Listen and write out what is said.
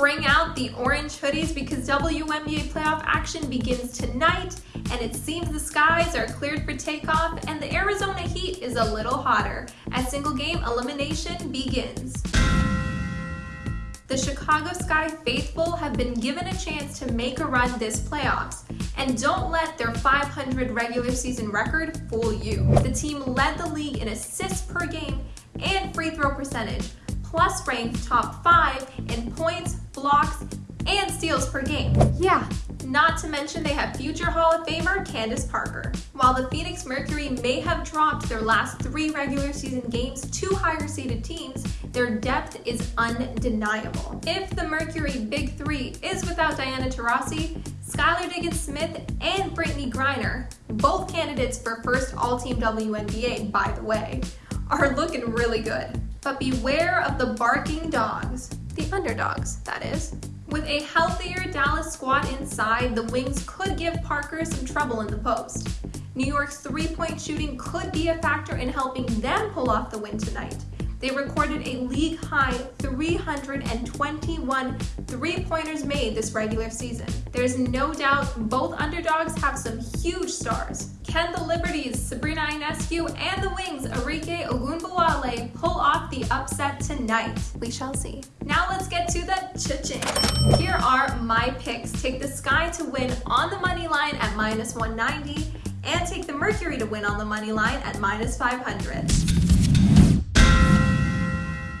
Bring out the orange hoodies because WNBA playoff action begins tonight and it seems the skies are cleared for takeoff and the Arizona Heat is a little hotter as single game elimination begins. The Chicago Sky faithful have been given a chance to make a run this playoffs, and don't let their 500 regular season record fool you. The team led the league in assists per game and free throw percentage, plus ranked top 5 in points, blocks, and steals per game. Yeah, not to mention they have future Hall of Famer Candace Parker. While the Phoenix Mercury may have dropped their last three regular season games to higher seeded teams, their depth is undeniable. If the Mercury Big Three is without Diana Taurasi, Skylar Diggins-Smith, and Brittney Griner, both candidates for first All-Team WNBA, by the way, are looking really good. But beware of the barking dogs, the underdogs, that is. With a healthier Dallas squad inside, the Wings could give Parker some trouble in the post. New York's three-point shooting could be a factor in helping them pull off the win tonight. They recorded a league-high 321 three-pointers made this regular season. There's no doubt both underdogs have some huge stars. Can the Liberty's, Sabrina Ionescu, and the Wings, Arike Ogunbowale, pull off the upset tonight? We shall see. Now let's get to the cha-ching. Here are my picks. Take the Sky to win on the money line at minus 190 and take the Mercury to win on the money line at minus 500.